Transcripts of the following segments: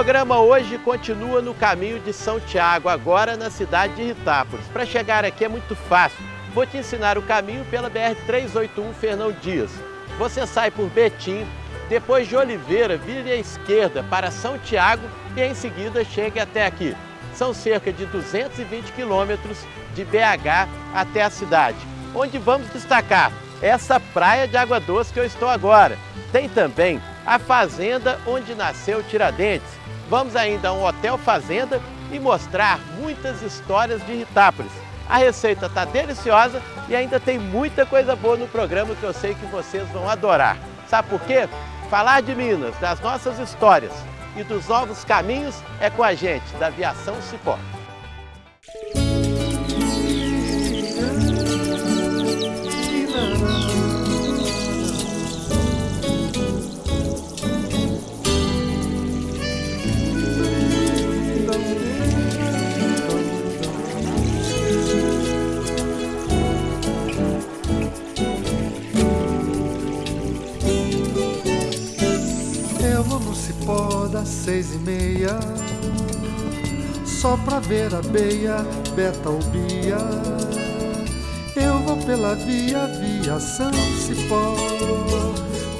programa hoje continua no caminho de São Tiago, agora na cidade de Ritápolis. Para chegar aqui é muito fácil. Vou te ensinar o caminho pela BR-381 Fernão Dias. Você sai por Betim, depois de Oliveira, vire à esquerda para São Tiago e em seguida chegue até aqui. São cerca de 220 quilômetros de BH até a cidade, onde vamos destacar essa praia de água doce que eu estou agora. Tem também a fazenda onde nasceu Tiradentes, Vamos ainda a um hotel fazenda e mostrar muitas histórias de Ritápolis. A receita está deliciosa e ainda tem muita coisa boa no programa que eu sei que vocês vão adorar. Sabe por quê? Falar de Minas, das nossas histórias e dos novos caminhos é com a gente, da Aviação Cipó. Só pra ver a beia, beta ou bia. Eu vou pela via, via São Cipó.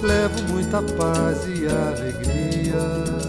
Levo muita paz e alegria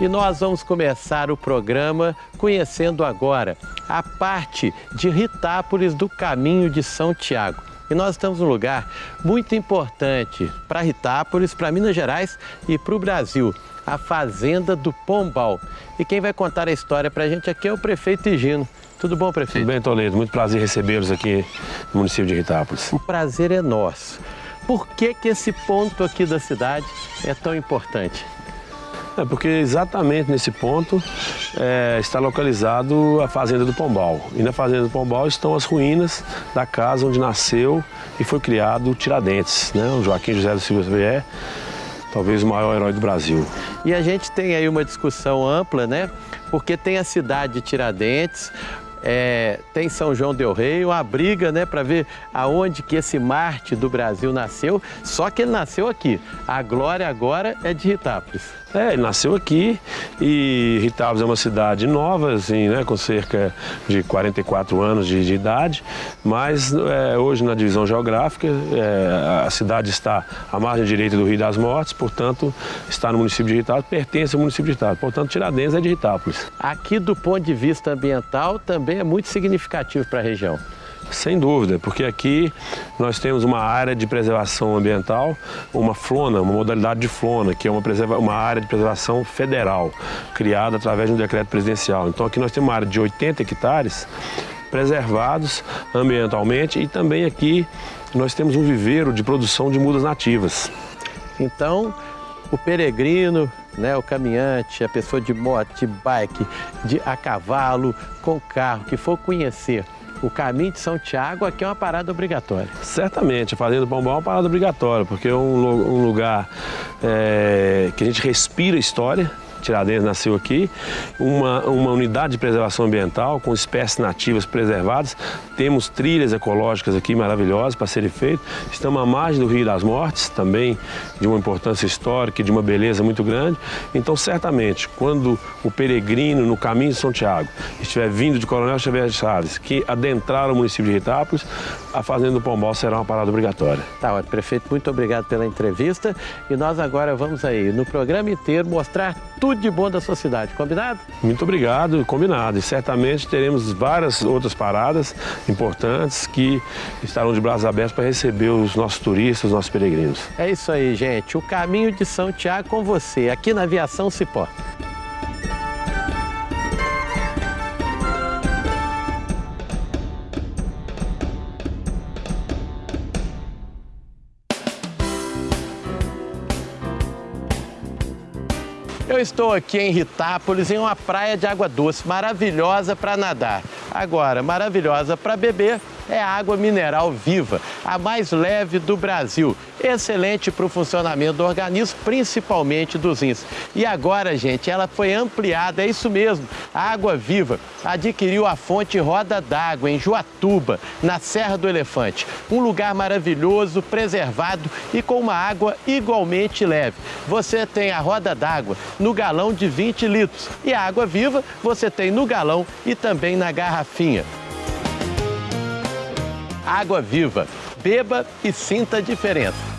E nós vamos começar o programa conhecendo agora a parte de Ritápolis do Caminho de São Tiago. E nós estamos num lugar muito importante para Ritápolis, para Minas Gerais e para o Brasil, a Fazenda do Pombal. E quem vai contar a história para a gente aqui é o prefeito Higino. Tudo bom, prefeito? Tudo bem, Toledo. Muito prazer recebê-los aqui no município de Ritápolis. O prazer é nosso. Por que, que esse ponto aqui da cidade é tão importante? É porque exatamente nesse ponto é, está localizado a Fazenda do Pombal. E na Fazenda do Pombal estão as ruínas da casa onde nasceu e foi criado Tiradentes, né? o Joaquim José do Silva Xavier, talvez o maior herói do Brasil. E a gente tem aí uma discussão ampla, né? Porque tem a cidade de Tiradentes, é, tem São João del Rei, uma briga né, para ver aonde que esse Marte do Brasil nasceu, só que ele nasceu aqui. A glória agora é de Ritápolis. É, nasceu aqui e Ritápolis é uma cidade nova, assim, né, com cerca de 44 anos de, de idade, mas é, hoje na divisão geográfica é, a cidade está à margem direita do Rio das Mortes, portanto está no município de Ritápolis, pertence ao município de Ritápolis, portanto Tiradentes é de Ritápolis. Aqui do ponto de vista ambiental também é muito significativo para a região. Sem dúvida, porque aqui nós temos uma área de preservação ambiental, uma flona, uma modalidade de flona, que é uma, uma área de preservação federal, criada através de um decreto presidencial. Então aqui nós temos uma área de 80 hectares preservados ambientalmente e também aqui nós temos um viveiro de produção de mudas nativas. Então, o peregrino, né, o caminhante, a pessoa de moto, de bike, de a cavalo, com carro, que for conhecer o caminho de São Tiago aqui é uma parada obrigatória. Certamente, a Fazenda do Pombal é uma parada obrigatória, porque é um, um lugar é, que a gente respira história, Tiradentes nasceu aqui, uma, uma unidade de preservação ambiental com espécies nativas preservadas. Temos trilhas ecológicas aqui maravilhosas para serem feitas. Estamos à margem do Rio das Mortes, também de uma importância histórica e de uma beleza muito grande. Então, certamente, quando o peregrino no caminho de São Tiago estiver vindo de Coronel Xavier Chaves, que adentrar o município de Ritápolis, a Fazenda do Pombal será uma parada obrigatória. Tá, ótimo. prefeito, muito obrigado pela entrevista. E nós agora vamos aí, no programa inteiro, mostrar tudo de bom da sua cidade. Combinado? Muito obrigado, combinado. E certamente teremos várias outras paradas importantes que estarão de braços abertos para receber os nossos turistas, os nossos peregrinos. É isso aí, gente. O caminho de São Tiago com você, aqui na Aviação Cipó. Eu estou aqui em Ritápolis, em uma praia de água doce, maravilhosa para nadar. Agora, maravilhosa para beber é água mineral viva, a mais leve do Brasil. Excelente para o funcionamento do organismo, principalmente dos rins. E agora, gente, ela foi ampliada, é isso mesmo. A Água Viva adquiriu a fonte Roda d'Água em Juatuba, na Serra do Elefante. Um lugar maravilhoso, preservado e com uma água igualmente leve. Você tem a roda d'água no galão de 20 litros e a água viva você tem no galão e também na garrafinha. Água Viva. Beba e sinta a diferença.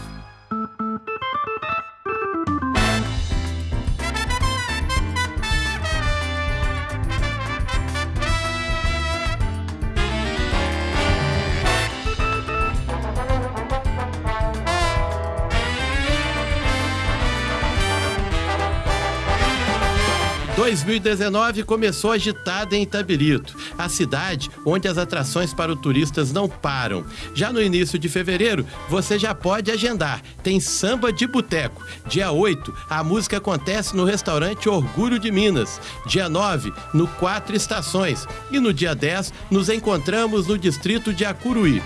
2019 começou agitada em Itabirito, a cidade onde as atrações para os turistas não param. Já no início de fevereiro, você já pode agendar. Tem samba de boteco. Dia 8, a música acontece no restaurante Orgulho de Minas. Dia 9, no Quatro Estações. E no dia 10, nos encontramos no distrito de Acuruí.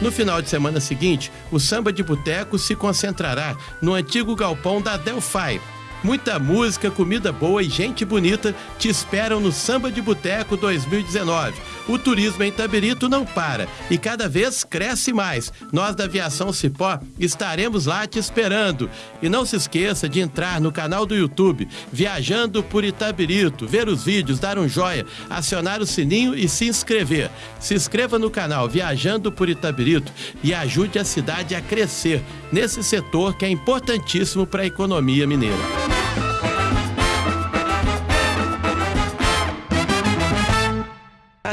No final de semana seguinte, o samba de boteco se concentrará no antigo galpão da Delphi, Muita música, comida boa e gente bonita te esperam no Samba de Boteco 2019. O turismo em Tabirito não para e cada vez cresce mais. Nós da Aviação Cipó estaremos lá te esperando. E não se esqueça de entrar no canal do YouTube Viajando por Itabirito, ver os vídeos, dar um joia, acionar o sininho e se inscrever. Se inscreva no canal Viajando por Itabirito e ajude a cidade a crescer nesse setor que é importantíssimo para a economia mineira.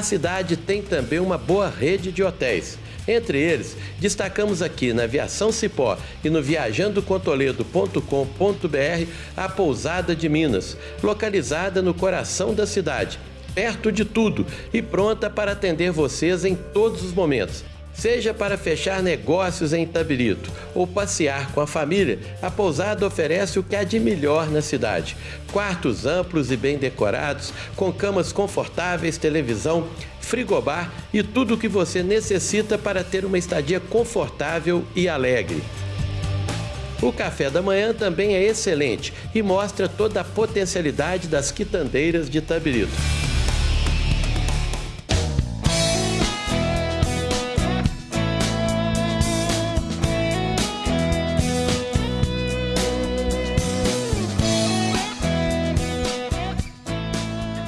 Cidade tem também uma boa rede de hotéis. Entre eles, destacamos aqui na Aviação Cipó e no viajandocontoledo.com.br a Pousada de Minas, localizada no coração da cidade, perto de tudo e pronta para atender vocês em todos os momentos. Seja para fechar negócios em Itabirito ou passear com a família, a pousada oferece o que há de melhor na cidade. Quartos amplos e bem decorados, com camas confortáveis, televisão, frigobar e tudo o que você necessita para ter uma estadia confortável e alegre. O café da manhã também é excelente e mostra toda a potencialidade das quitandeiras de Itabirito.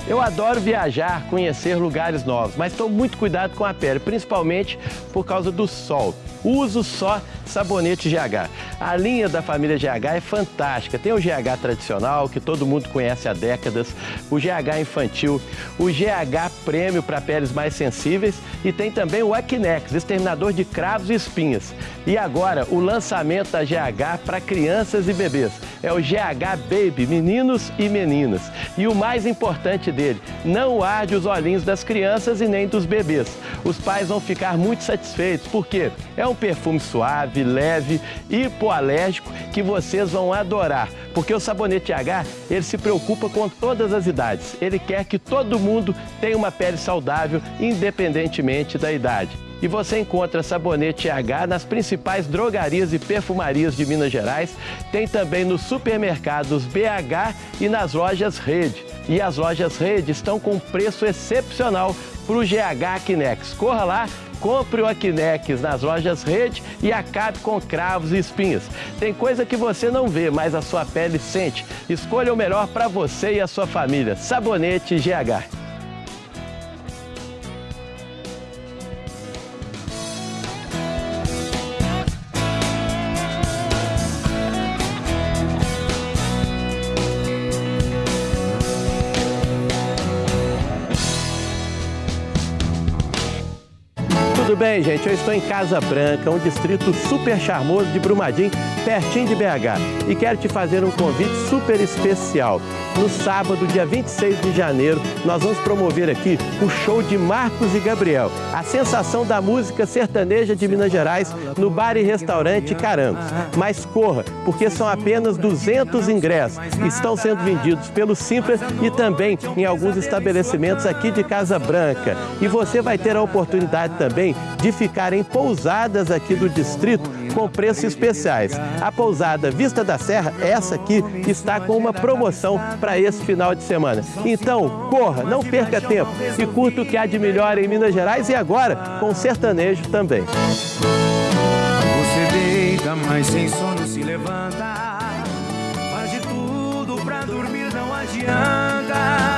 Eu adoro viajar, conhecer lugares novos, mas estou muito cuidado com a pele, principalmente por causa do sol. Uso só sabonete GH. A linha da família GH é fantástica. Tem o GH tradicional, que todo mundo conhece há décadas, o GH infantil, o GH prêmio para peles mais sensíveis e tem também o Acnex, exterminador de cravos e espinhas. E agora, o lançamento da GH para crianças e bebês. É o GH Baby, meninos e meninas. E o mais importante dele, não arde os olhinhos das crianças e nem dos bebês. Os pais vão ficar muito satisfeitos, porque é um perfume suave, leve, hipoalérgico que vocês vão adorar. Porque o sabonete H, ele se preocupa com todas as idades. Ele quer que todo mundo tenha uma pele saudável, independentemente da idade. E você encontra sabonete H nas principais drogarias e perfumarias de Minas Gerais. Tem também nos supermercados BH e nas lojas Rede. E as lojas Rede estão com preço excepcional para o GH Kinex. Corra lá Compre o Aquinex nas lojas Rede e acabe com cravos e espinhas. Tem coisa que você não vê, mas a sua pele sente. Escolha o melhor para você e a sua família. Sabonete GH. Bem, gente? Eu estou em Casa Branca, um distrito super charmoso de Brumadinho, pertinho de BH. E quero te fazer um convite super especial. No sábado, dia 26 de janeiro, nós vamos promover aqui o show de Marcos e Gabriel, a sensação da música sertaneja de Minas Gerais no bar e restaurante Carangos. Mas corra, porque são apenas 200 ingressos. Estão sendo vendidos pelo Simples e também em alguns estabelecimentos aqui de Casa Branca. E você vai ter a oportunidade também de ficar em pousadas aqui do distrito com preços especiais. A pousada Vista da Serra, essa aqui, está com uma promoção para esse final de semana. Então, corra, não perca tempo e curta o que há de melhor em Minas Gerais e agora com sertanejo também. Você deita, mas sem sono se levanta. Faz de tudo pra dormir, não adianta.